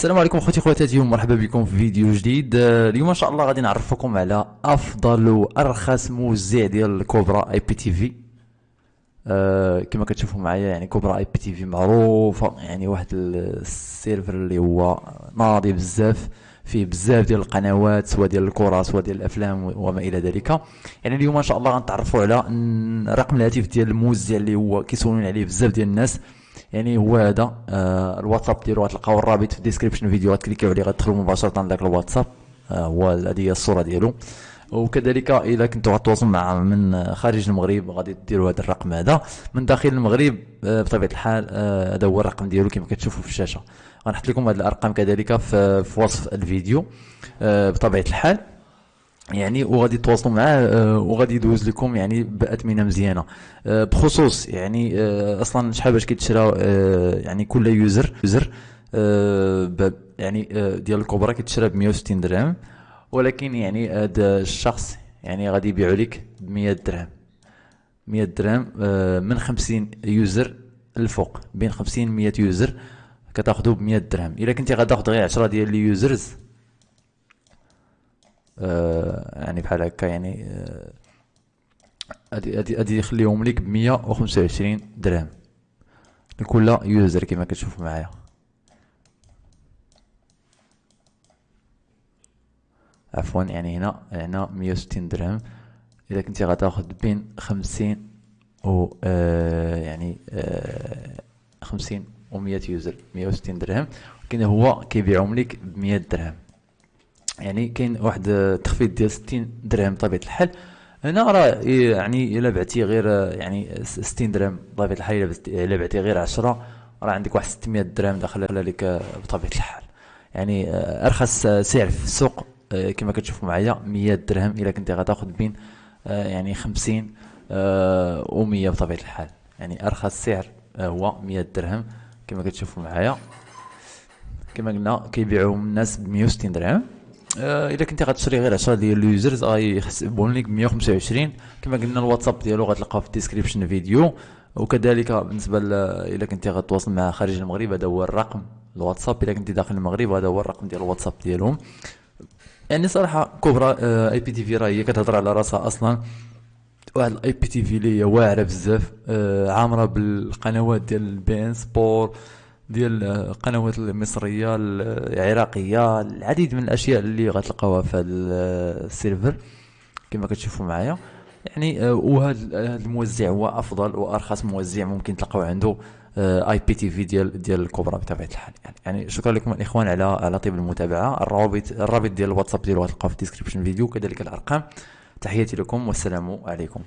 السلام عليكم اخوتي خواتاتي ومرحبا بكم في فيديو جديد. آه، اليوم إن شاء الله غادي نعرفكم على أفضل وأرخص موزع ديال الكوبرا IPTV. آه، كما كتشوفوا معايا يعني كوبرا IPTV معروفة يعني واحد ال server اللي هو ناضي بزاف فيه بزاف ديال القنوات سواء ديال الكرة سواء ديال الأفلام وما إلى ذلك. يعني اليوم إن شاء الله غنتعرفوا على رقم الهاتف ديال الموزع اللي هو كيسولون عليه بزاف ديال الناس. يعني هو هذا آه الواتساب ديالو غتلقاو الرابط في الديسكريبشن فيديو غتكليكيو عليه غتدخلوا مباشرة لذاك الواتساب آه هو هذه هي الصورة ديالو. وكذلك اذا كنتوا غتواصلوا مع من خارج المغرب غادي ديروا هذا الرقم هذا. من داخل المغرب آه بطبيعة الحال آه، هذا هو الرقم ديالو كما كتشوفوا في الشاشة. غنحط لكم هذه الأرقام كذلك في, وصف الفيديو. آه، بطبيعة الحال يعني وغادي تواصلوا معاه آه، وغادي يدوز لكم يعني باثمنه مزيانة. آه، بخصوص يعني آه، أصلا شحال باش كيتشرى يعني كل user user يعني ديال الكوبرا كيتشرى ب 160 درهم ولكن يعني هذا الشخص يعني غادي يبيعو لك ب 100 درهم. 100 درهم من 50 user الفوق بين 50 100 user كتاخذو ب 100 درهم. إلا كنتي غتاخذ غير 10 ديال ال users يعني بحال هكا يعني هادي هادي هادي يخليهم ليك وخمسة وعشرين درهم. لكل user كما كتشوفوا معايا. عفوا يعني هنا هنا مية وستين درهم. إذا كنتي غتاخد بين خمسين و آه يعني آه خمسين و مية user مية وستين درهم. ولكن هو كيبيعهم ليك بمية درهم. يعني كاين واحد التخفيض ديال 60 درهم بطبيعه الحال. هنا راه يعني إلا بعتي غير يعني 60 درهم بطبيعه الحال إلا بعتي غير 10 راه عندك واحد 600 درهم داخله لك بطبيعة الحال. يعني أرخص سعر في السوق كما كتشوفوا معايا 100 درهم إلا كنتي غتاخذ بين يعني 50 و 100 بطبيعة الحال. يعني أرخص سعر هو 100 درهم كما كتشوفوا معايا. كما قلنا كيبيعوهم الناس ب 160 درهم. آه الا كنتي غتشري غير 10 ديال ال users غيحسبون لك 125 كما قلنا الواتساب ديالو غتلقاه في ال description فيديو. وكذلك بالنسبة الا كنتي غتواصل مع خارج المغرب هذا هو الرقم الواتساب. الا كنتي داخل المغرب هذا هو الرقم ديال الواتساب ديالهم. يعني صراحة كوبرا آه IPTV راه هي كتهضر على راسها أصلا. واحد ال IPTV اللي هي واعرة بزاف. آه عامرة بالقنوات ديال ال beIN Sport ديال القنوات المصرية العراقية العديد من الأشياء اللي غتلقاوها في هذا ال server كما كتشوفوا معايا. يعني آه، وهذا الموزع هو أفضل وأرخص موزع ممكن تلقاو عنده IPTV ديال ديال الكوبرا بطبيعة الحال. يعني, يعني شكرا لكم الإخوان على على طيب المتابعة. الروابط الرابط ديال الواتساب ديالو غتلقاو في ال description فيديو كذلك الأرقام. تحياتي لكم والسلام عليكم.